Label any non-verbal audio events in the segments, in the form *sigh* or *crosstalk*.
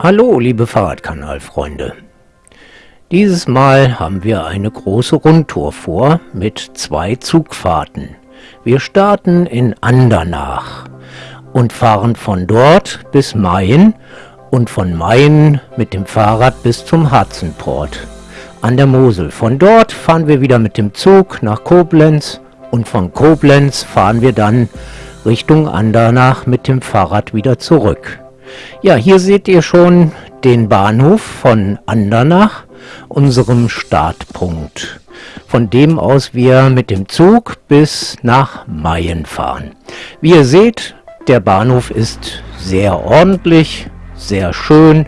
Hallo liebe Fahrradkanalfreunde. Dieses Mal haben wir eine große Rundtour vor mit zwei Zugfahrten. Wir starten in Andernach und fahren von dort bis Mayen und von Mayen mit dem Fahrrad bis zum Harzenport an der Mosel. Von dort fahren wir wieder mit dem Zug nach Koblenz und von Koblenz fahren wir dann Richtung Andernach mit dem Fahrrad wieder zurück. Ja, hier seht ihr schon den Bahnhof von Andernach, unserem Startpunkt, von dem aus wir mit dem Zug bis nach Mayen fahren. Wie ihr seht, der Bahnhof ist sehr ordentlich, sehr schön.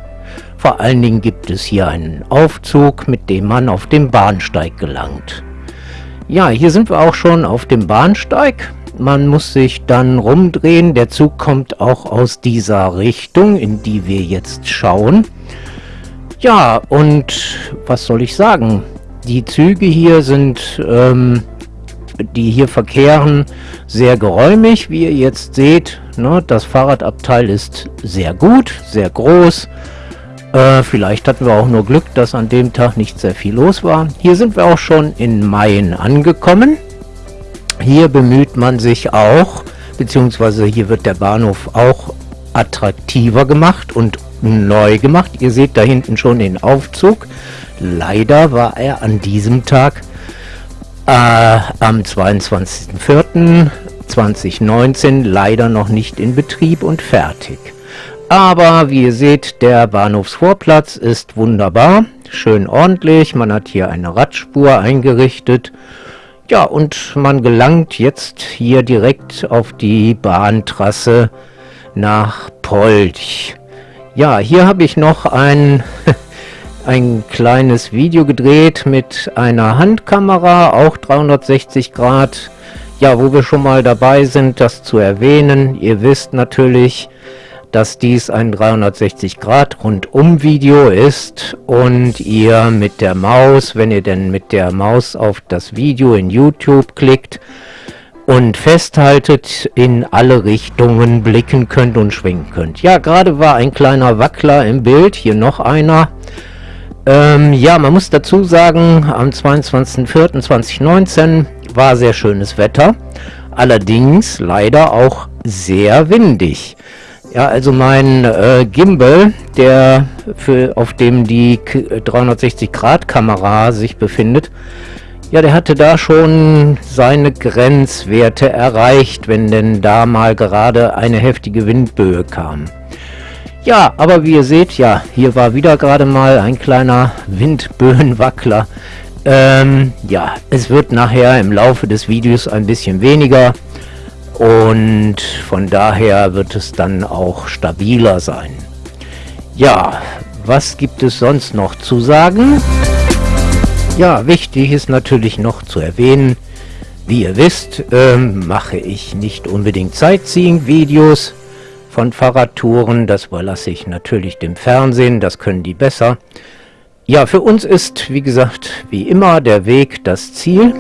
Vor allen Dingen gibt es hier einen Aufzug, mit dem man auf den Bahnsteig gelangt. Ja, hier sind wir auch schon auf dem Bahnsteig man muss sich dann rumdrehen. Der Zug kommt auch aus dieser Richtung, in die wir jetzt schauen. Ja, und was soll ich sagen? Die Züge hier sind, ähm, die hier verkehren, sehr geräumig, wie ihr jetzt seht. Ne? Das Fahrradabteil ist sehr gut, sehr groß. Äh, vielleicht hatten wir auch nur Glück, dass an dem Tag nicht sehr viel los war. Hier sind wir auch schon in Mayen angekommen. Hier bemüht man sich auch, beziehungsweise hier wird der Bahnhof auch attraktiver gemacht und neu gemacht. Ihr seht da hinten schon den Aufzug. Leider war er an diesem Tag äh, am 22.04.2019 leider noch nicht in Betrieb und fertig. Aber wie ihr seht, der Bahnhofsvorplatz ist wunderbar, schön ordentlich. Man hat hier eine Radspur eingerichtet ja, und man gelangt jetzt hier direkt auf die Bahntrasse nach Polch. Ja, hier habe ich noch ein, *laughs* ein kleines Video gedreht mit einer Handkamera, auch 360 Grad. Ja, wo wir schon mal dabei sind, das zu erwähnen. Ihr wisst natürlich, dass dies ein 360 Grad rundum Video ist und ihr mit der Maus, wenn ihr denn mit der Maus auf das Video in YouTube klickt und festhaltet, in alle Richtungen blicken könnt und schwingen könnt. Ja, gerade war ein kleiner Wackler im Bild, hier noch einer. Ähm, ja, man muss dazu sagen, am 22.04.2019 war sehr schönes Wetter, allerdings leider auch sehr windig. Ja, also mein äh, Gimbal, der für, auf dem die 360-Grad-Kamera sich befindet, ja, der hatte da schon seine Grenzwerte erreicht, wenn denn da mal gerade eine heftige Windböe kam. Ja, aber wie ihr seht, ja, hier war wieder gerade mal ein kleiner Windböenwackler. Ähm, ja, es wird nachher im Laufe des Videos ein bisschen weniger und von daher wird es dann auch stabiler sein. Ja, was gibt es sonst noch zu sagen? Ja, wichtig ist natürlich noch zu erwähnen, wie ihr wisst, ähm, mache ich nicht unbedingt Sightseeing-Videos von Fahrradtouren. Das überlasse ich natürlich dem Fernsehen, das können die besser. Ja, für uns ist, wie gesagt, wie immer der Weg das Ziel.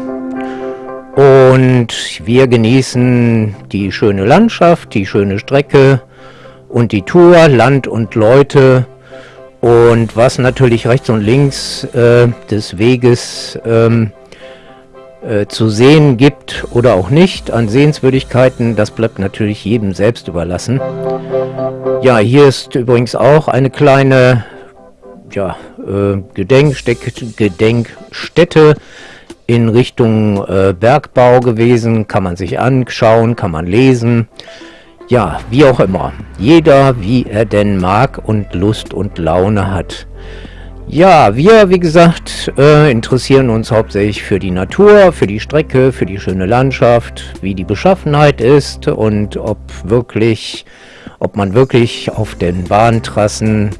Und wir genießen die schöne Landschaft, die schöne Strecke und die Tour, Land und Leute. Und was natürlich rechts und links äh, des Weges ähm, äh, zu sehen gibt oder auch nicht an Sehenswürdigkeiten, das bleibt natürlich jedem selbst überlassen. Ja, hier ist übrigens auch eine kleine ja, äh, Gedenkstätte in Richtung äh, Bergbau gewesen, kann man sich anschauen, kann man lesen. Ja, wie auch immer. Jeder, wie er denn mag und Lust und Laune hat. Ja, wir, wie gesagt, äh, interessieren uns hauptsächlich für die Natur, für die Strecke, für die schöne Landschaft, wie die Beschaffenheit ist und ob wirklich, ob man wirklich auf den Bahntrassen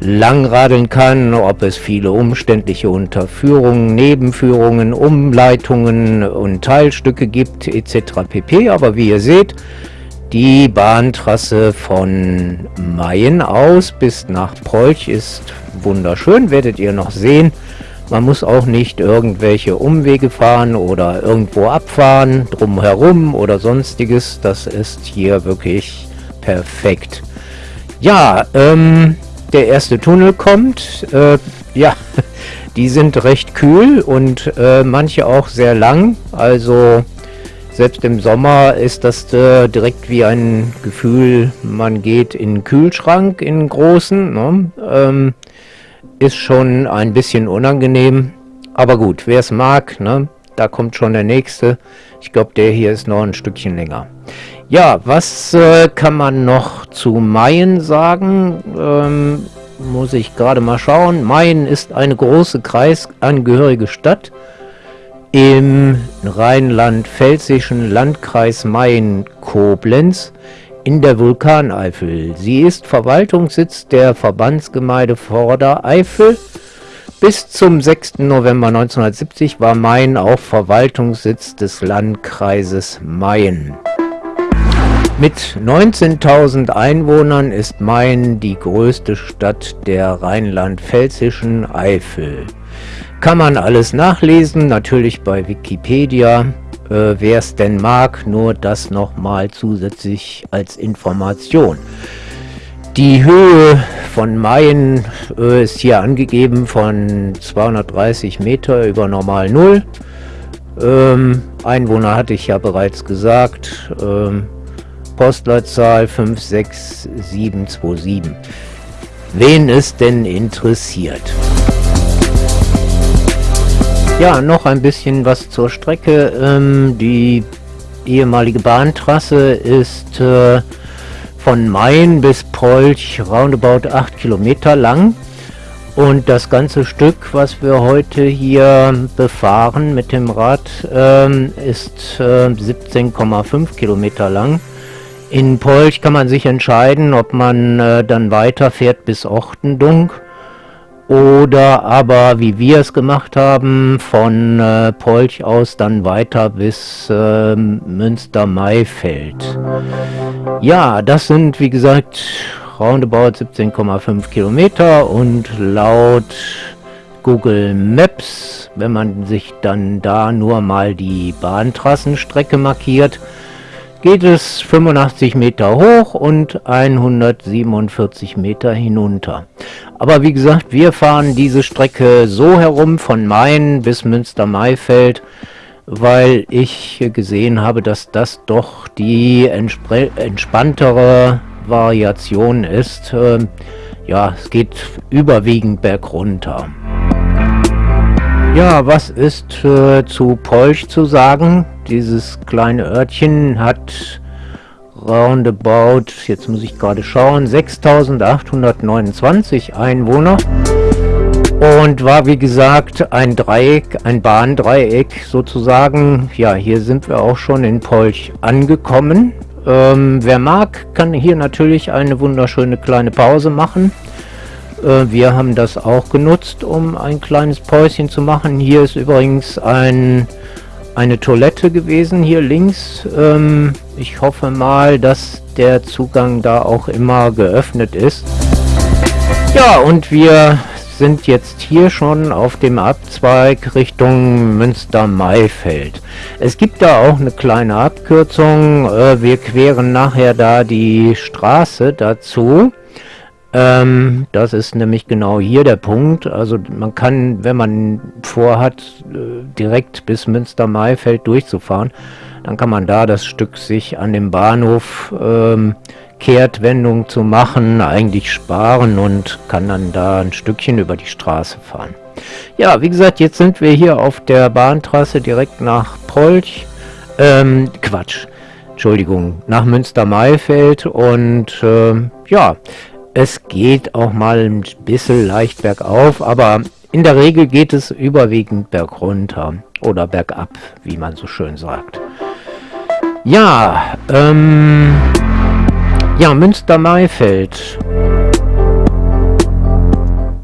langradeln kann, ob es viele umständliche Unterführungen, Nebenführungen, Umleitungen und Teilstücke gibt etc. pp. Aber wie ihr seht, die Bahntrasse von Mayen aus bis nach Prolch ist wunderschön, werdet ihr noch sehen. Man muss auch nicht irgendwelche Umwege fahren oder irgendwo abfahren, drumherum oder sonstiges. Das ist hier wirklich perfekt. Ja, ähm, der erste Tunnel kommt. Äh, ja, *laughs* die sind recht kühl und äh, manche auch sehr lang. Also selbst im Sommer ist das äh, direkt wie ein Gefühl, man geht in den Kühlschrank, in den großen. Ne? Ähm, ist schon ein bisschen unangenehm. Aber gut, wer es mag, ne? da kommt schon der nächste. Ich glaube, der hier ist noch ein Stückchen länger. Ja, was äh, kann man noch zu Mayen sagen? Ähm, muss ich gerade mal schauen. Mayen ist eine große kreisangehörige Stadt im rheinland-pfälzischen Landkreis Mayen-Koblenz in der Vulkaneifel. Sie ist Verwaltungssitz der Verbandsgemeinde Vordereifel. Bis zum 6. November 1970 war Mayen auch Verwaltungssitz des Landkreises Mayen. Mit 19.000 Einwohnern ist Mayen die größte Stadt der rheinland-pfälzischen Eifel. Kann man alles nachlesen, natürlich bei Wikipedia. Äh, Wer es denn mag, nur das nochmal zusätzlich als Information. Die Höhe von Mayen äh, ist hier angegeben von 230 Meter über Normal Null. Ähm, Einwohner hatte ich ja bereits gesagt. Ähm, Postleitzahl 56727. Wen es denn interessiert. Ja, noch ein bisschen was zur Strecke. Ähm, die ehemalige Bahntrasse ist äh, von Main bis Polch roundabout 8 Kilometer lang. Und das ganze Stück, was wir heute hier befahren mit dem Rad, ähm, ist äh, 17,5 Kilometer lang. In Polch kann man sich entscheiden, ob man äh, dann weiterfährt bis Ortendunk oder aber, wie wir es gemacht haben, von äh, Polch aus dann weiter bis äh, Münster-Maifeld. Ja, das sind, wie gesagt, roundabout 17,5 Kilometer und laut Google Maps, wenn man sich dann da nur mal die Bahntrassenstrecke markiert, geht es 85 Meter hoch und 147 Meter hinunter. Aber wie gesagt, wir fahren diese Strecke so herum von Main bis Münster-Maifeld, weil ich gesehen habe, dass das doch die entspanntere Variation ist. Ähm, ja, es geht überwiegend bergunter. Ja, was ist äh, zu Polch zu sagen? Dieses kleine Örtchen hat roundabout, jetzt muss ich gerade schauen, 6829 Einwohner und war wie gesagt ein Dreieck, ein Bahndreieck sozusagen. Ja, hier sind wir auch schon in Polch angekommen. Ähm, wer mag, kann hier natürlich eine wunderschöne kleine Pause machen. Äh, wir haben das auch genutzt, um ein kleines Päuschen zu machen. Hier ist übrigens ein, eine Toilette gewesen, hier links. Ähm, ich hoffe mal, dass der Zugang da auch immer geöffnet ist. Ja, und wir sind jetzt hier schon auf dem Abzweig Richtung Münster-Maifeld. Es gibt da auch eine kleine Abkürzung. Äh, wir queren nachher da die Straße dazu. Ähm, das ist nämlich genau hier der Punkt. Also man kann, wenn man vorhat, äh, direkt bis Münster-Maifeld durchzufahren, dann kann man da das Stück sich an dem Bahnhof ähm, Kehrtwendung zu machen, eigentlich sparen und kann dann da ein Stückchen über die Straße fahren. Ja, wie gesagt, jetzt sind wir hier auf der Bahntrasse direkt nach Polch. Ähm, Quatsch. Entschuldigung, nach Münster-Maifeld und äh, ja, es geht auch mal ein bisschen leicht bergauf, aber in der Regel geht es überwiegend bergunter oder bergab, wie man so schön sagt. Ja, ähm, ja, Münster-Maifeld.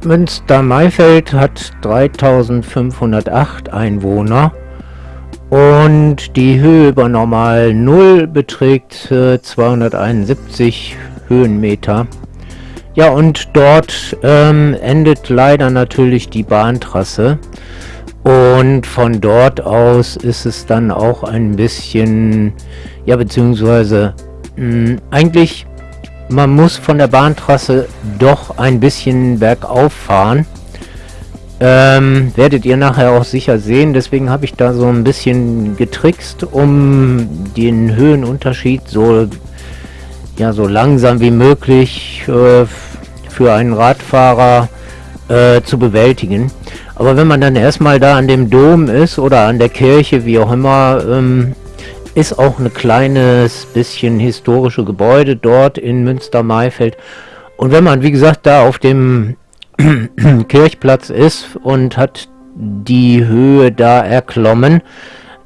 Münster-Maifeld hat 3508 Einwohner und die Höhe über Normal 0 beträgt äh, 271 Höhenmeter. Ja, und dort ähm, endet leider natürlich die Bahntrasse. Und von dort aus ist es dann auch ein bisschen, ja, beziehungsweise mh, hm, eigentlich man muss von der Bahntrasse doch ein bisschen bergauf fahren. Ähm, werdet ihr nachher auch sicher sehen. Deswegen habe ich da so ein bisschen getrickst, um den Höhenunterschied so, ja, so langsam wie möglich äh, für einen Radfahrer äh, zu bewältigen. Aber wenn man dann erstmal da an dem Dom ist oder an der Kirche, wie auch immer, ähm, ist auch ein kleines bisschen historische Gebäude dort in Münster-Maifeld. Und wenn man, wie gesagt, da auf dem *clears throat* Kirchplatz ist und hat die Höhe da erklommen,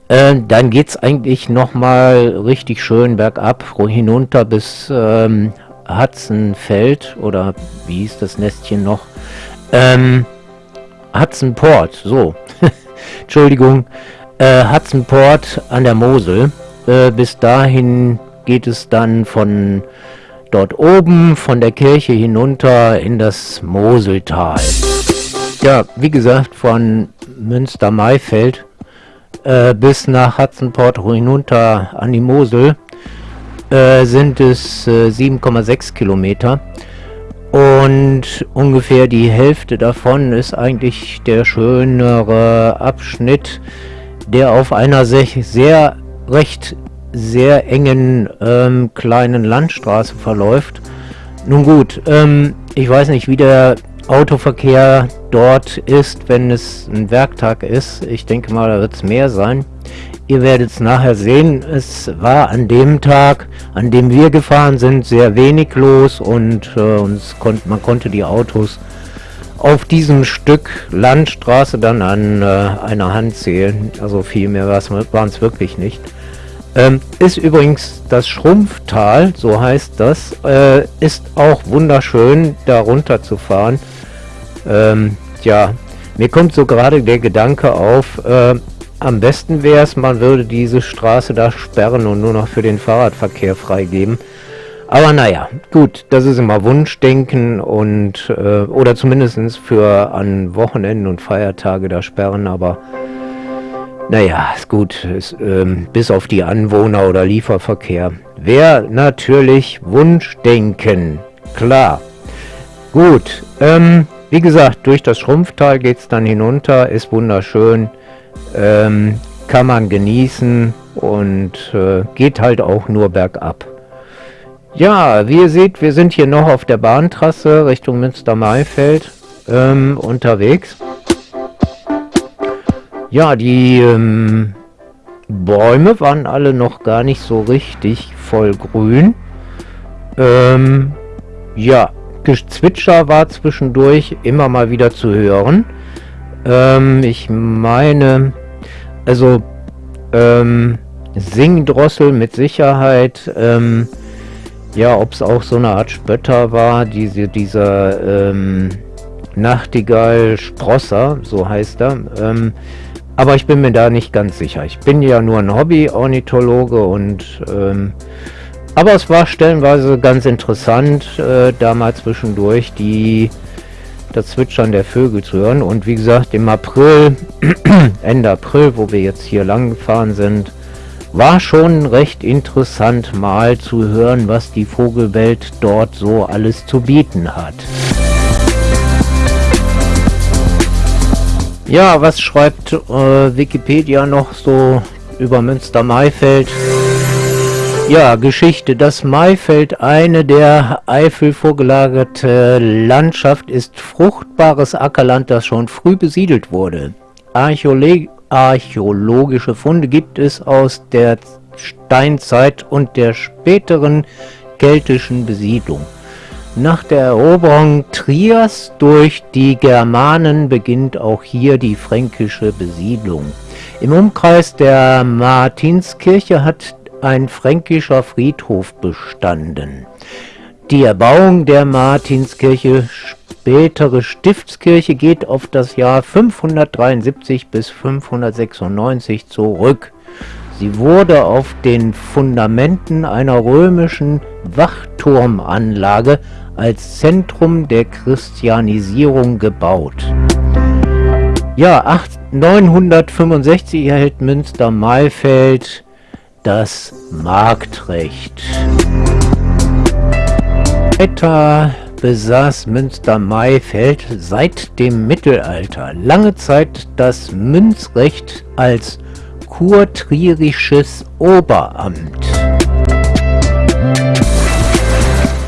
äh, dann geht es eigentlich nochmal richtig schön bergab, hinunter bis ähm, Hudsonfeld oder wie hieß das Nestchen noch? Ähm, Hudson so. *laughs* Entschuldigung. Äh, Hudson an der Mosel. Äh, bis dahin geht es dann von dort oben von der Kirche hinunter in das Moseltal. Ja, wie gesagt, von Münster-Maifeld äh, bis nach Hudsonport hinunter an die Mosel äh, sind es äh, 7,6 Kilometer. Und ungefähr die Hälfte davon ist eigentlich der schönere Abschnitt, der auf einer sehr recht sehr engen ähm, kleinen Landstraße verläuft. Nun gut, ähm, ich weiß nicht, wie der Autoverkehr dort ist, wenn es ein Werktag ist. Ich denke mal, da wird es mehr sein. Ihr werdet es nachher sehen. Es war an dem Tag, an dem wir gefahren sind, sehr wenig los und äh, uns konnt, man konnte die Autos auf diesem Stück Landstraße dann an äh, einer Hand zählen. Also viel mehr waren es wirklich nicht. Ähm, ist übrigens das Schrumpftal, so heißt das, äh, ist auch wunderschön, da runter zu fahren. Ähm, ja, mir kommt so gerade der Gedanke auf, äh, am besten wäre es, man würde diese Straße da sperren und nur noch für den Fahrradverkehr freigeben. Aber naja, gut, das ist immer Wunschdenken und äh, oder zumindest für an Wochenenden und Feiertage da sperren, aber naja, ist gut, ist, ähm, bis auf die Anwohner oder Lieferverkehr. Wäre natürlich Wunschdenken, klar. Gut, ähm, wie gesagt, durch das Schrumpftal geht es dann hinunter, ist wunderschön, ähm, kann man genießen und äh, geht halt auch nur bergab. Ja, wie ihr seht, wir sind hier noch auf der Bahntrasse Richtung Münster-Maifeld ähm, unterwegs. Ja, die ähm, Bäume waren alle noch gar nicht so richtig voll grün. Ähm, ja, Gezwitscher war zwischendurch immer mal wieder zu hören. Ähm, ich meine, also ähm, Singdrossel mit Sicherheit. Ähm, ja, ob es auch so eine Art Spötter war, diese, dieser ähm, Nachtigall Sprosser, so heißt er. Ähm, aber ich bin mir da nicht ganz sicher. Ich bin ja nur ein Hobby-Ornithologe und ähm, aber es war stellenweise ganz interessant, äh, da mal zwischendurch die das Zwitschern der Vögel zu hören. Und wie gesagt, im April, *clears throat* Ende April, wo wir jetzt hier lang gefahren sind, war schon recht interessant mal zu hören, was die Vogelwelt dort so alles zu bieten hat. Ja, was schreibt äh, Wikipedia noch so über Münster-Maifeld? Ja, Geschichte. Das Maifeld, eine der Eifel vorgelagerte Landschaft, ist fruchtbares Ackerland, das schon früh besiedelt wurde. Archäolog archäologische Funde gibt es aus der Steinzeit und der späteren keltischen Besiedlung. Nach der Eroberung Trias durch die Germanen beginnt auch hier die fränkische Besiedlung. Im Umkreis der Martinskirche hat ein fränkischer Friedhof bestanden. Die Erbauung der Martinskirche, spätere Stiftskirche, geht auf das Jahr 573 bis 596 zurück. Sie wurde auf den Fundamenten einer römischen Wachturmanlage als Zentrum der Christianisierung gebaut. Ja, 965 erhält Münster-Maifeld das Marktrecht. Weiter besaß Münster-Maifeld seit dem Mittelalter lange Zeit das Münzrecht als kurtrierisches Oberamt.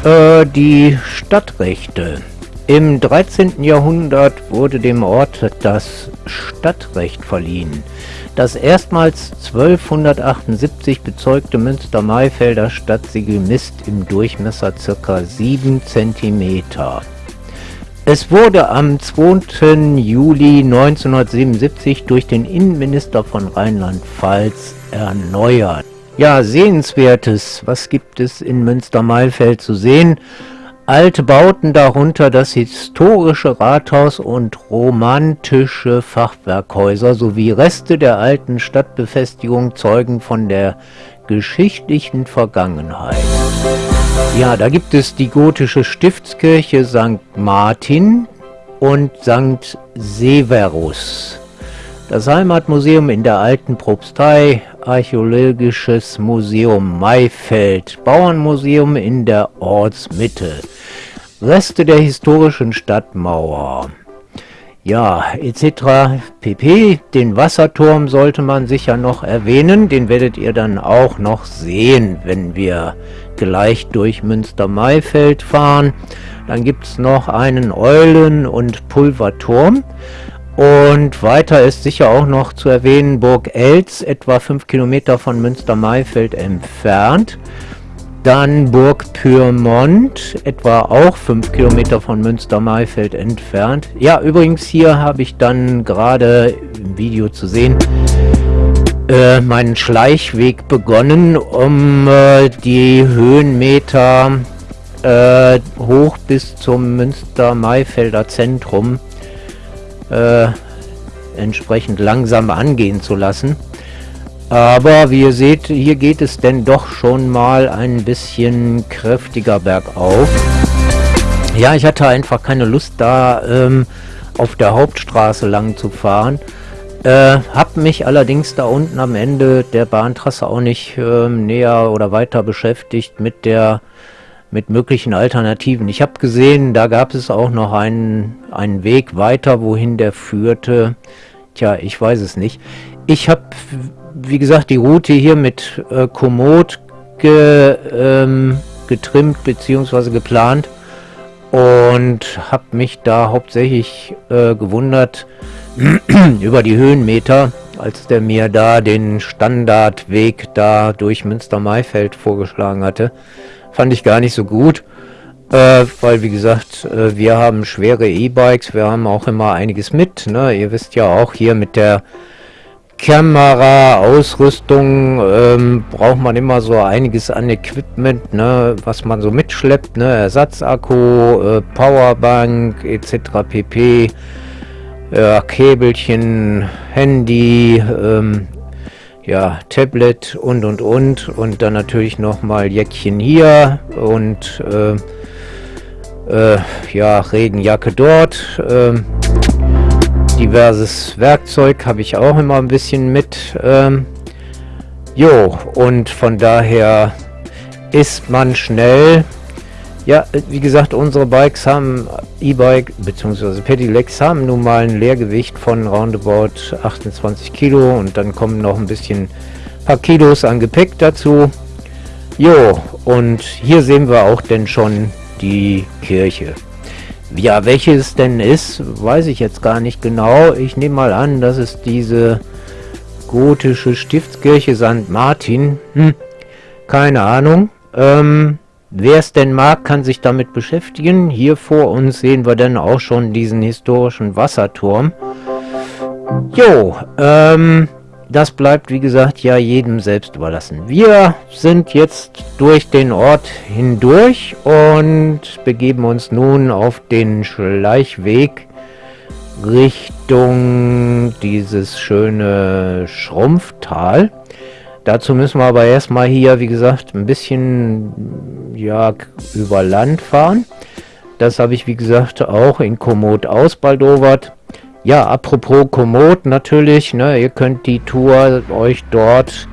Äh, die Stadtrechte. Im 13. Jahrhundert wurde dem Ort das Stadtrecht verliehen. Das erstmals 1278 bezeugte Münster-Maifelder Stadtsiegel misst im Durchmesser ca. 7 cm. Es wurde am 2. Juli 1977 durch den Innenminister von Rheinland-Pfalz erneuert. Ja, sehenswertes, was gibt es in Münster-Maifeld zu sehen? alte Bauten, darunter das historische Rathaus und romantische Fachwerkhäuser sowie Reste der alten Stadtbefestigung zeugen von der geschichtlichen Vergangenheit. Ja, da gibt es die gotische Stiftskirche St. Martin und St. Severus. Das Heimatmuseum in der alten Propstei, Archäologisches Museum Maifeld, Bauernmuseum in der Ortsmitte, Reste der historischen Stadtmauer. Ja, etc. pp. Den Wasserturm sollte man sicher noch erwähnen. Den werdet ihr dann auch noch sehen, wenn wir gleich durch Münster-Maifeld fahren. Dann gibt es noch einen Eulen- und Pulverturm. Und weiter ist sicher auch noch zu erwähnen Burg Elz, etwa 5 Kilometer von Münster-Maifeld entfernt. Dann Burg Pyrmont, etwa auch 5 Kilometer von Münster-Maifeld entfernt. Ja, übrigens hier habe ich dann gerade im Video zu sehen, äh, meinen Schleichweg begonnen, um äh, die Höhenmeter äh, hoch bis zum Münster-Maifelder Zentrum äh, entsprechend langsam angehen zu lassen. Aber wie ihr seht, hier geht es denn doch schon mal ein bisschen kräftiger bergauf. Ja, ich hatte einfach keine Lust da ähm, auf der Hauptstraße lang zu fahren. Äh, hab mich allerdings da unten am Ende der Bahntrasse auch nicht äh, näher oder weiter beschäftigt mit der mit möglichen Alternativen. Ich habe gesehen, da gab es auch noch einen, einen Weg weiter, wohin der führte. Tja, ich weiß es nicht. Ich habe wie gesagt, die Route hier mit äh, Komoot ge, ähm, getrimmt bzw. geplant und habe mich da hauptsächlich äh, gewundert *clears throat* über die Höhenmeter, als der mir da den Standardweg da durch Münster-Maifeld vorgeschlagen hatte. Fand ich gar nicht so gut, äh, weil wie gesagt, äh, wir haben schwere E-Bikes, wir haben auch immer einiges mit. Ne? Ihr wisst ja auch hier mit der Kamera, Ausrüstung, ähm, braucht man immer so einiges an Equipment, ne, was man so mitschleppt, ne, Ersatzakku, äh, Powerbank etc. pp. Äh, Käbelchen, Handy, ähm, ja, Tablet und und und und dann natürlich noch mal Jäckchen hier und äh, äh, ja, Regenjacke dort. Äh, diverses Werkzeug habe ich auch immer ein bisschen mit. Ähm, jo, und von daher ist man schnell. Ja, wie gesagt, unsere Bikes haben, E-Bike bzw. Pedelecs haben nun mal ein Leergewicht von roundabout 28 Kilo und dann kommen noch ein bisschen paar Kilos an Gepäck dazu. Jo, und hier sehen wir auch denn schon die Kirche. Ja, welche es denn ist, weiß ich jetzt gar nicht genau. Ich nehme mal an, dass es diese gotische Stiftskirche St. Martin. Hm, keine Ahnung. Ähm, Wer es denn mag, kann sich damit beschäftigen. Hier vor uns sehen wir dann auch schon diesen historischen Wasserturm. Jo, ähm, das bleibt, wie gesagt, ja jedem selbst überlassen. Wir sind jetzt durch den Ort hindurch und begeben uns nun auf den Schleichweg Richtung dieses schöne Schrumpftal. Dazu müssen wir aber erstmal hier, wie gesagt, ein bisschen ja, über Land fahren. Das habe ich, wie gesagt, auch in Komoot ausbaldowert. Ja, apropos Komoot natürlich, ne, ihr könnt die Tour euch dort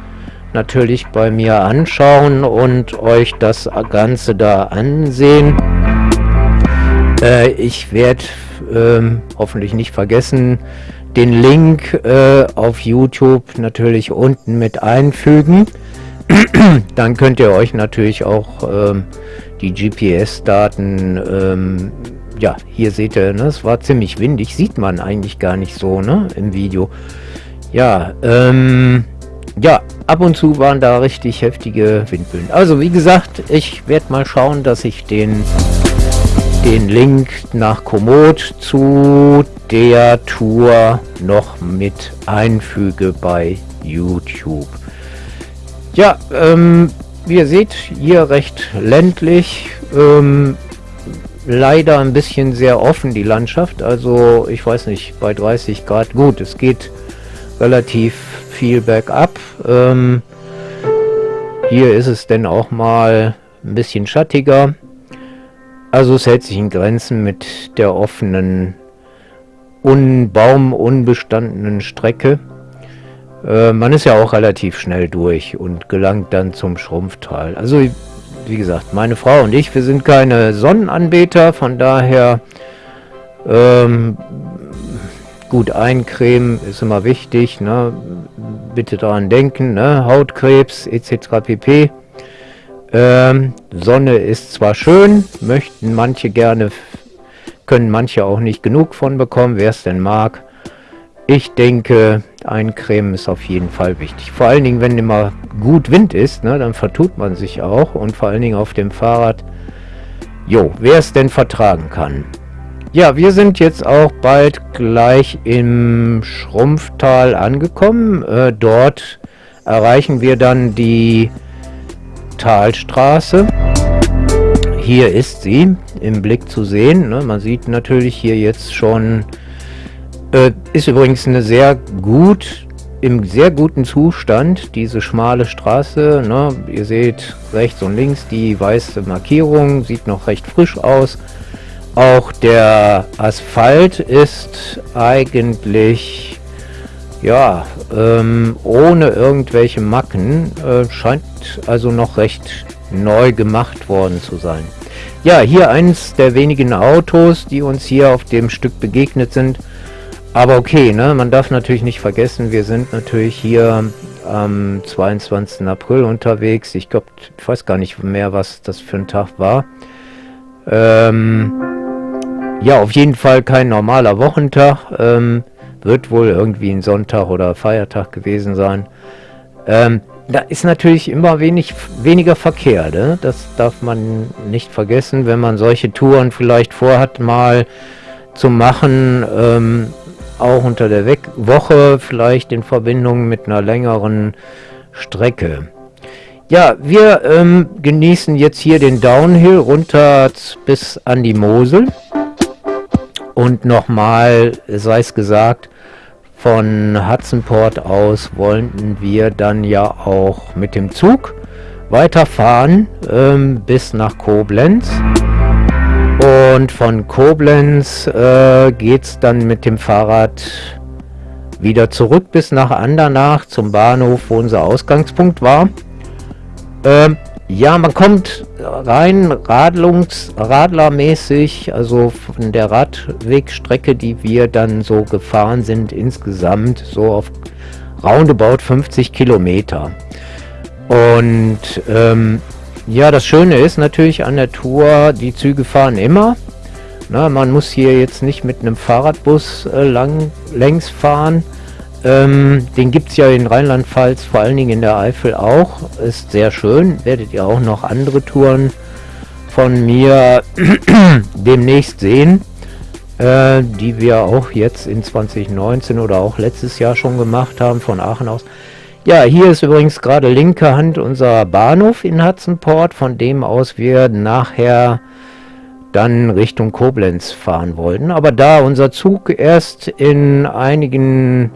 natürlich bei mir anschauen und euch das Ganze da ansehen. Äh, ich werde ähm, hoffentlich nicht vergessen, den Link äh, auf YouTube natürlich unten mit einfügen. *clears throat* Dann könnt ihr euch natürlich auch ähm, die GPS-Daten, ähm, ja, hier seht ihr, ne, es war ziemlich windig, sieht man eigentlich gar nicht so, ne, im Video. Ja, ähm, ja, ab und zu waren da richtig heftige Windböen. Also wie gesagt, ich werde mal schauen, dass ich den den Link nach Komoot zu der Tour noch mit einfüge bei YouTube. Ja, ähm, wie ihr seht, hier recht ländlich, ähm, leider ein bisschen sehr offen die Landschaft, also ich weiß nicht, bei 30 Grad, gut, es geht relativ viel bergab. Ähm, hier ist es denn auch mal ein bisschen schattiger. Also es hält sich in Grenzen mit der offenen, un baumunbestandenen Strecke. Äh, man ist ja auch relativ schnell durch und gelangt dann zum Schrumpftal. Also wie gesagt, meine Frau und ich, wir sind keine Sonnenanbeter, von daher ähm, gut eincremen ist immer wichtig. Ne? Bitte daran denken, ne? Hautkrebs etc. pp. Ähm, Sonne ist zwar schön, möchten manche gerne, können manche auch nicht genug von bekommen, wer es denn mag. Ich denke, eincremen ist auf jeden Fall wichtig. Vor allen Dingen, wenn immer gut Wind ist, ne, dann vertut man sich auch. Und vor allen Dingen auf dem Fahrrad, jo, wer es denn vertragen kann. Ja, wir sind jetzt auch bald gleich im Schrumpftal angekommen. Äh, dort erreichen wir dann die Talstraße. Hier ist sie im Blick zu sehen. Ne? Man sieht natürlich hier jetzt schon, äh, ist übrigens eine sehr gut, im sehr guten Zustand, diese schmale Straße. Ne? Ihr seht rechts und links die weiße Markierung, sieht noch recht frisch aus. Auch der Asphalt ist eigentlich ja, ähm, ohne irgendwelche Macken. Äh, scheint also noch recht neu gemacht worden zu sein. Ja, hier eins der wenigen Autos, die uns hier auf dem Stück begegnet sind. Aber okay, ne, man darf natürlich nicht vergessen, wir sind natürlich hier am 22. April unterwegs. Ich glaube, ich weiß gar nicht mehr, was das für ein Tag war. Ähm, ja, auf jeden Fall kein normaler Wochentag. Ähm, wird wohl irgendwie ein Sonntag oder Feiertag gewesen sein. Ähm, da ist natürlich immer wenig, weniger Verkehr. Ne? Das darf man nicht vergessen, wenn man solche Touren vielleicht vorhat, mal zu machen. Ähm, auch unter der We Woche vielleicht in Verbindung mit einer längeren Strecke. Ja, wir ähm, genießen jetzt hier den Downhill runter bis an die Mosel. Und nochmal, sei es gesagt, von Hudsonport aus wollten wir dann ja auch mit dem Zug weiterfahren ähm, bis nach Koblenz. Und von Koblenz äh, geht es dann mit dem Fahrrad wieder zurück bis nach Andernach zum Bahnhof, wo unser Ausgangspunkt war. Ähm, ja, man kommt rein radlungs radlermäßig, also von der Radwegstrecke, die wir dann so gefahren sind, insgesamt so auf roundabout 50 Kilometer. Und ähm, ja, das Schöne ist natürlich an der Tour, die Züge fahren immer. Na, man muss hier jetzt nicht mit einem Fahrradbus äh, lang längs fahren. Ähm, den gibt es ja in Rheinland-Pfalz, vor allen Dingen in der Eifel auch. Ist sehr schön. Werdet ihr auch noch andere Touren von mir *clears throat* demnächst sehen, äh, die wir auch jetzt in 2019 oder auch letztes Jahr schon gemacht haben von Aachen aus. Ja, hier ist übrigens gerade linke Hand unser Bahnhof in Hudson von dem aus wir nachher dann Richtung Koblenz fahren wollten. Aber da unser Zug erst in einigen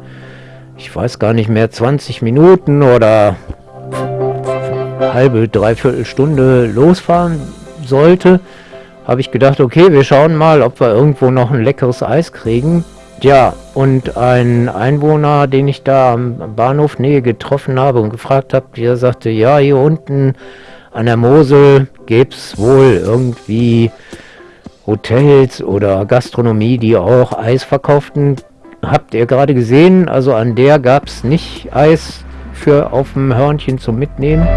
ich weiß gar nicht mehr, 20 Minuten oder halbe, dreiviertel Stunde losfahren sollte, habe ich gedacht, okay, wir schauen mal, ob wir irgendwo noch ein leckeres Eis kriegen. Ja, und ein Einwohner, den ich da am Bahnhof Nähe getroffen habe und gefragt habe, der sagte, ja, hier unten an der Mosel gäbe es wohl irgendwie Hotels oder Gastronomie, die auch Eis verkauften. Habt ihr gerade gesehen, also an der gab es nicht Eis für auf dem Hörnchen zum Mitnehmen.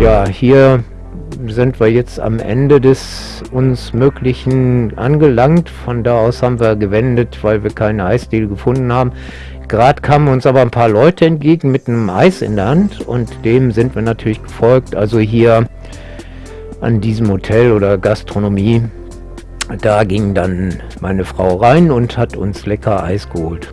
Ja, hier sind wir jetzt am Ende des uns Möglichen angelangt. Von da aus haben wir gewendet, weil wir keine Eisdiele gefunden haben. Gerade kamen uns aber ein paar Leute entgegen mit einem Eis in der Hand und dem sind wir natürlich gefolgt. Also hier an diesem Hotel oder Gastronomie, da ging dann meine Frau rein und hat uns lecker Eis geholt.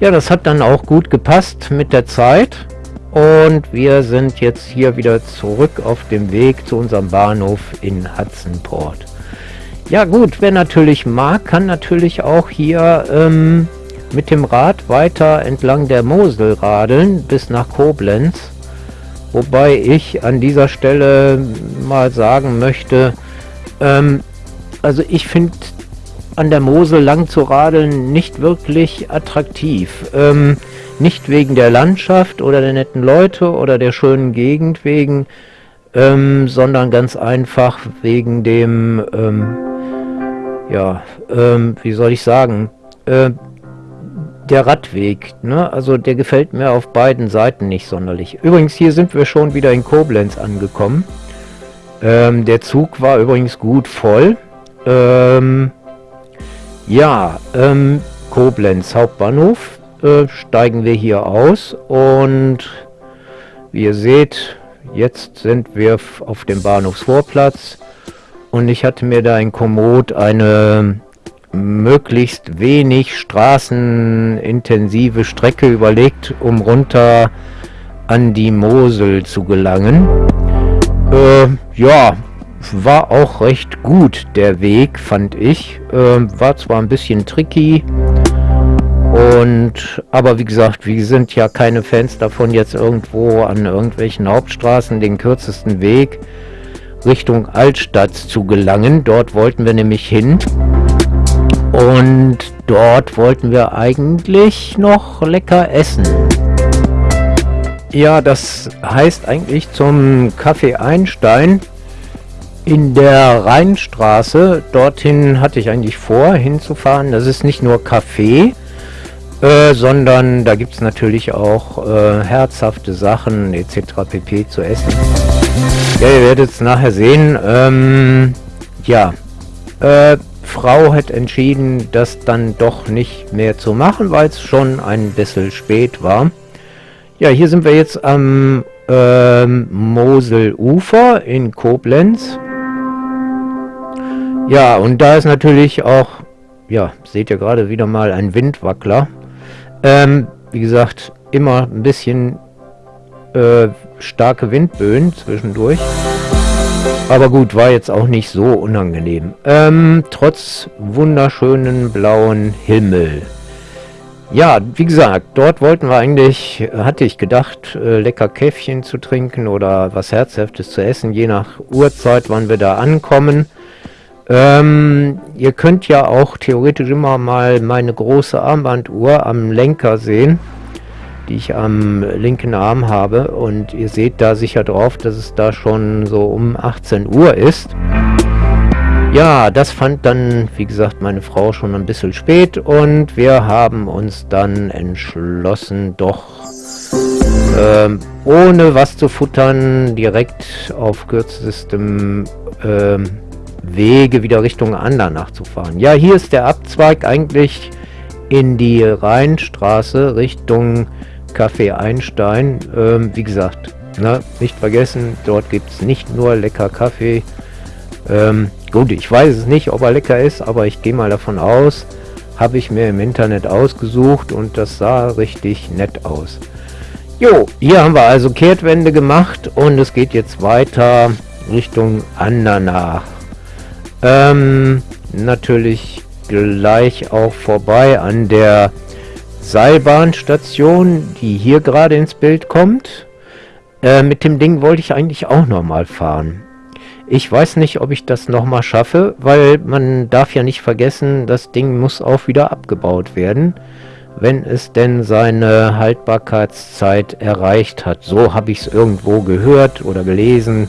Ja, das hat dann auch gut gepasst mit der Zeit. Und wir sind jetzt hier wieder zurück auf dem Weg zu unserem Bahnhof in Hudsonport. Ja gut, wer natürlich mag, kann natürlich auch hier ähm, mit dem Rad weiter entlang der Mosel radeln bis nach Koblenz. Wobei ich an dieser Stelle mal sagen möchte, ähm, also ich finde an der Mosel lang zu radeln nicht wirklich attraktiv. Ähm, nicht wegen der Landschaft oder der netten Leute oder der schönen Gegend wegen, ähm, sondern ganz einfach wegen dem, ähm, ja, ähm, wie soll ich sagen, äh, der Radweg, ne? also der gefällt mir auf beiden Seiten nicht sonderlich. Übrigens, hier sind wir schon wieder in Koblenz angekommen. Ähm, der Zug war übrigens gut voll. Ähm, ja, ähm, Koblenz Hauptbahnhof äh, steigen wir hier aus und wie ihr seht, jetzt sind wir auf dem Bahnhofsvorplatz und ich hatte mir da in Komoot eine möglichst wenig straßenintensive Strecke überlegt, um runter an die Mosel zu gelangen. Äh, ja, war auch recht gut der Weg, fand ich. Äh, war zwar ein bisschen tricky, und aber wie gesagt, wir sind ja keine Fans davon, jetzt irgendwo an irgendwelchen Hauptstraßen den kürzesten Weg Richtung Altstadt zu gelangen. Dort wollten wir nämlich hin. Und dort wollten wir eigentlich noch lecker essen. Ja, das heißt eigentlich zum Café Einstein in der Rheinstraße. Dorthin hatte ich eigentlich vor, hinzufahren. Das ist nicht nur Kaffee, äh, sondern da gibt es natürlich auch äh, herzhafte Sachen etc. pp. zu essen. Ja, ihr werdet es nachher sehen. Ähm, ja, äh, Frau hat entschieden, das dann doch nicht mehr zu machen, weil es schon ein bisschen spät war. Ja, hier sind wir jetzt am ähm, Moselufer in Koblenz. Ja, und da ist natürlich auch, ja, seht ihr gerade wieder mal ein Windwackler. Ähm, wie gesagt, immer ein bisschen äh, starke Windböen zwischendurch. Aber gut, war jetzt auch nicht so unangenehm. Ähm, trotz wunderschönen blauen Himmel. Ja, wie gesagt, dort wollten wir eigentlich, hatte ich gedacht, äh, lecker Käffchen zu trinken oder was Herzhaftes zu essen, je nach Uhrzeit, wann wir da ankommen. Ähm, ihr könnt ja auch theoretisch immer mal meine große Armbanduhr am Lenker sehen, die ich am linken Arm habe. Und ihr seht da sicher drauf, dass es da schon so um 18 Uhr ist. Ja, das fand dann, wie gesagt, meine Frau schon ein bisschen spät und wir haben uns dann entschlossen, doch ähm, ohne was zu futtern, direkt auf kürzestem ähm, Wege wieder Richtung Andernach zu fahren. Ja, hier ist der Abzweig eigentlich in die Rheinstraße Richtung Café Einstein. Ähm, wie gesagt, ne, nicht vergessen, dort gibt es nicht nur lecker Kaffee. Ähm, gut, ich weiß es nicht, ob er lecker ist, aber ich gehe mal davon aus, habe ich mir im Internet ausgesucht und das sah richtig nett aus. Jo, hier haben wir also Kehrtwende gemacht und es geht jetzt weiter Richtung Andernach. Ähm, natürlich gleich auch vorbei an der Seilbahnstation, die hier gerade ins Bild kommt. Äh, mit dem Ding wollte ich eigentlich auch noch mal fahren. Ich weiß nicht, ob ich das nochmal schaffe, weil man darf ja nicht vergessen, das Ding muss auch wieder abgebaut werden, wenn es denn seine Haltbarkeitszeit erreicht hat. So habe ich es irgendwo gehört oder gelesen.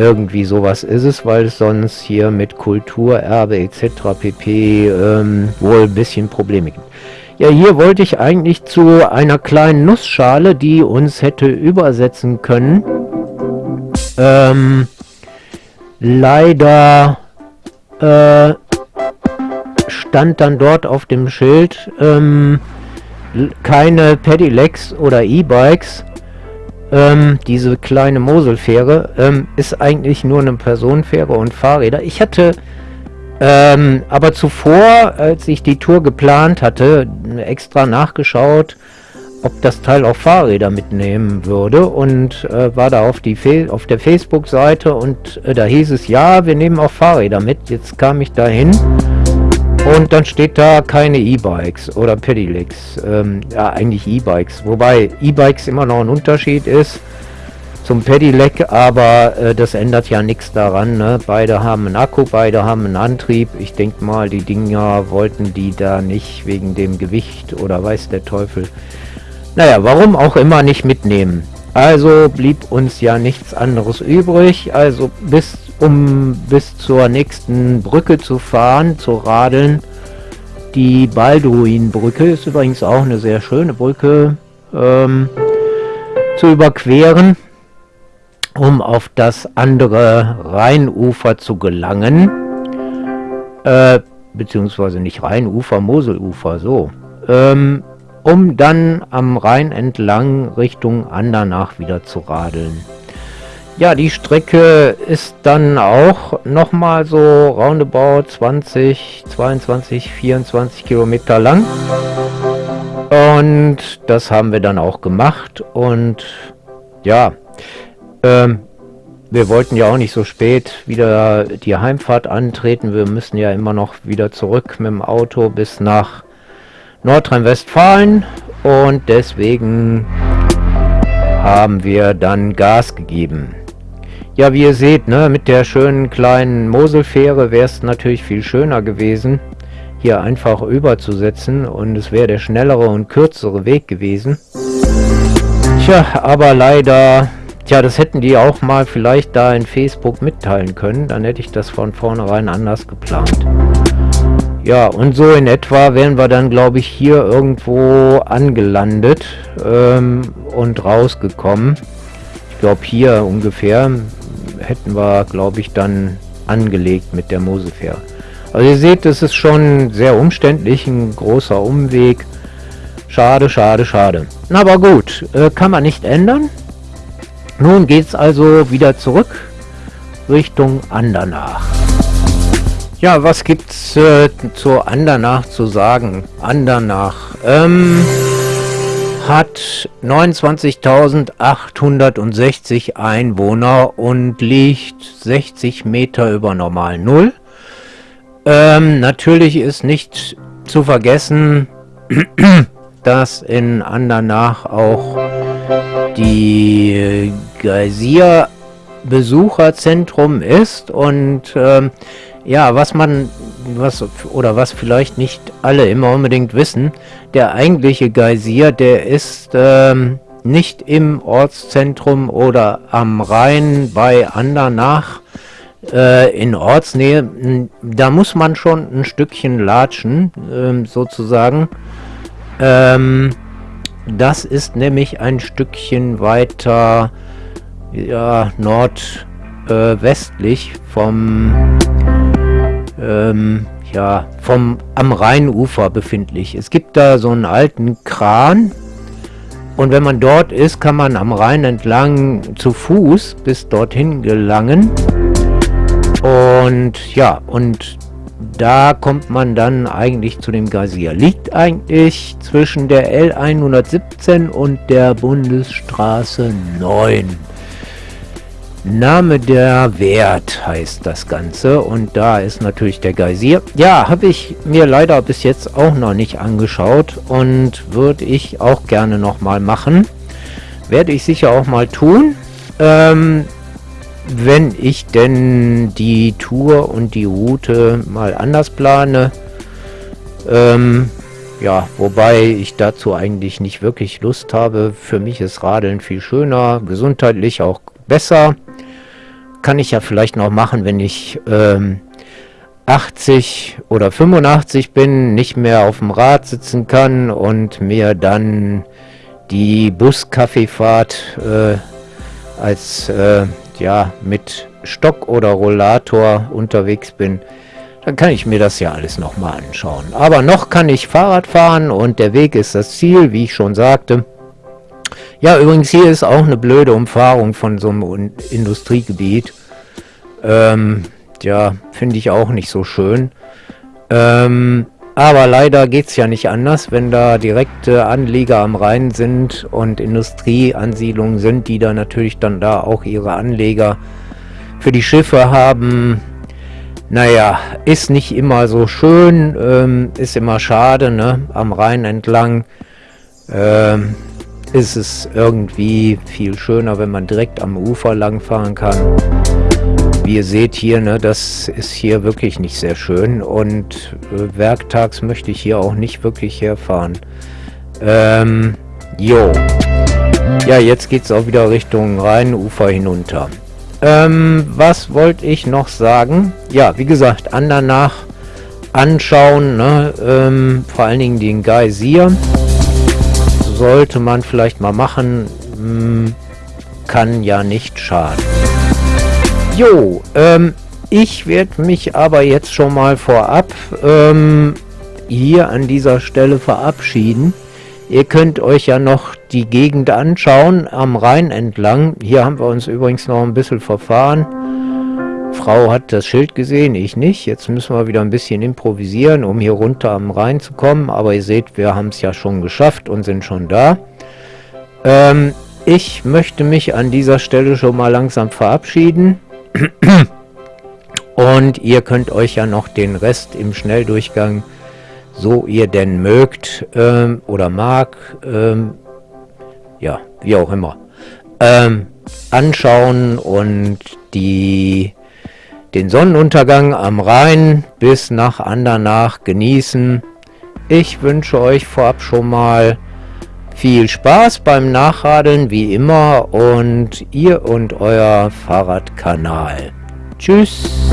Irgendwie sowas ist es, weil es sonst hier mit Kulturerbe etc. pp. Ähm, wohl ein bisschen Probleme gibt. Ja, hier wollte ich eigentlich zu einer kleinen Nussschale, die uns hätte übersetzen können. Ähm, leider äh, stand dann dort auf dem Schild ähm, keine Pedelecs oder E-Bikes. Ähm, diese kleine Moselfähre ähm, ist eigentlich nur eine Personenfähre und Fahrräder. Ich hatte ähm, aber zuvor, als ich die Tour geplant hatte, extra nachgeschaut, ob das Teil auch Fahrräder mitnehmen würde und äh, war da auf, die Fe auf der Facebook-Seite und äh, da hieß es, ja, wir nehmen auch Fahrräder mit. Jetzt kam ich dahin und dann steht da keine E-Bikes oder Pedelecs. Ähm, ja, eigentlich E-Bikes, wobei E-Bikes immer noch ein Unterschied ist zum Pedelec, aber äh, das ändert ja nichts daran. Ne? Beide haben einen Akku, beide haben einen Antrieb. Ich denke mal, die Dinger wollten die da nicht wegen dem Gewicht oder weiß der Teufel naja, warum auch immer nicht mitnehmen. Also blieb uns ja nichts anderes übrig, also bis um bis zur nächsten Brücke zu fahren, zu radeln. Die Balduinbrücke ist übrigens auch eine sehr schöne Brücke ähm, zu überqueren, um auf das andere Rheinufer zu gelangen. Äh, beziehungsweise nicht Rheinufer, Moselufer, so. Ähm, um dann am Rhein entlang Richtung Andernach wieder zu radeln. Ja, die Strecke ist dann auch nochmal so roundabout 20, 22, 24 Kilometer lang. Und das haben wir dann auch gemacht. Und ja, ähm, wir wollten ja auch nicht so spät wieder die Heimfahrt antreten. Wir müssen ja immer noch wieder zurück mit dem Auto bis nach Nordrhein-Westfalen und deswegen haben wir dann Gas gegeben. Ja, wie ihr seht, ne, mit der schönen kleinen Moselfähre wäre es natürlich viel schöner gewesen, hier einfach überzusetzen und es wäre der schnellere und kürzere Weg gewesen. Tja, aber leider, tja, das hätten die auch mal vielleicht da in Facebook mitteilen können, dann hätte ich das von vornherein anders geplant. Ja, und so in etwa wären wir dann, glaube ich, hier irgendwo angelandet ähm, und rausgekommen. Ich glaube, hier ungefähr hätten wir, glaube ich, dann angelegt mit der Mosefähre. Also ihr seht, es ist schon sehr umständlich, ein großer Umweg. Schade, schade, schade. Aber gut, äh, kann man nicht ändern. Nun geht es also wieder zurück Richtung Andernach. Ja, was gibt's äh, zu Andernach zu sagen? Andernach ähm, hat 29.860 Einwohner und liegt 60 Meter über normal Null. Ähm, natürlich ist nicht zu vergessen, *clears throat* dass in Andernach auch die Geysir Besucherzentrum ist und ähm, ja, was man, was oder was vielleicht nicht alle immer unbedingt wissen, der eigentliche Geysir, der ist ähm, nicht im Ortszentrum oder am Rhein bei Andernach äh, in Ortsnähe. Da muss man schon ein Stückchen latschen, ähm, sozusagen. Ähm, das ist nämlich ein Stückchen weiter ja, nordwestlich äh, vom ähm, ja, vom am Rheinufer befindlich. Es gibt da so einen alten Kran und wenn man dort ist, kann man am Rhein entlang zu Fuß bis dorthin gelangen. Und ja, und da kommt man dann eigentlich zu dem Geysir. Liegt eigentlich zwischen der L117 und der Bundesstraße 9. Name der Wert heißt das Ganze und da ist natürlich der Geysir. Ja, habe ich mir leider bis jetzt auch noch nicht angeschaut und würde ich auch gerne noch mal machen. Werde ich sicher auch mal tun. Ähm, wenn ich denn die Tour und die Route mal anders plane. Ähm, ja, wobei ich dazu eigentlich nicht wirklich Lust habe. Für mich ist Radeln viel schöner, gesundheitlich auch besser. Kann ich ja vielleicht noch machen, wenn ich ähm, 80 oder 85 bin, nicht mehr auf dem Rad sitzen kann und mir dann die Buskaffeefahrt äh, als äh, ja mit Stock oder Rollator unterwegs bin, dann kann ich mir das ja alles nochmal anschauen. Aber noch kann ich Fahrrad fahren und der Weg ist das Ziel, wie ich schon sagte. Ja, übrigens hier ist auch eine blöde Umfahrung von so einem Industriegebiet. Ähm, ja, finde ich auch nicht so schön. Ähm, aber leider geht es ja nicht anders, wenn da direkte Anlieger am Rhein sind und Industrieansiedlungen sind, die da natürlich dann da auch ihre Anleger für die Schiffe haben. Naja, ist nicht immer so schön, ähm, ist immer schade, ne? Am Rhein entlang ähm, ist es irgendwie viel schöner, wenn man direkt am Ufer langfahren kann. Wie ihr seht hier, ne, das ist hier wirklich nicht sehr schön und äh, werktags möchte ich hier auch nicht wirklich herfahren. Ähm, jo. Ja, jetzt geht es auch wieder Richtung Rheinufer hinunter. Ähm, was wollte ich noch sagen? Ja, wie gesagt, Andernach anschauen, ne? ähm, vor allen Dingen den Geysir. Sollte man vielleicht mal machen, hm, kann ja nicht schaden. Jo, ähm, ich werde mich aber jetzt schon mal vorab ähm, hier an dieser Stelle verabschieden. Ihr könnt euch ja noch die Gegend anschauen, am Rhein entlang. Hier haben wir uns übrigens noch ein bisschen verfahren. Frau hat das Schild gesehen, ich nicht. Jetzt müssen wir wieder ein bisschen improvisieren, um hier runter am Rhein zu kommen. Aber ihr seht, wir haben es ja schon geschafft und sind schon da. Ähm, ich möchte mich an dieser Stelle schon mal langsam verabschieden. *clears throat* Und ihr könnt euch ja noch den Rest im Schnelldurchgang, so ihr denn mögt ähm, oder mag, ähm, ja, wie auch immer, ähm, anschauen und die, den Sonnenuntergang am Rhein bis nach Andernach genießen. Ich wünsche euch vorab schon mal viel Spaß beim Nachradeln wie immer und ihr und euer Fahrradkanal. Tschüss.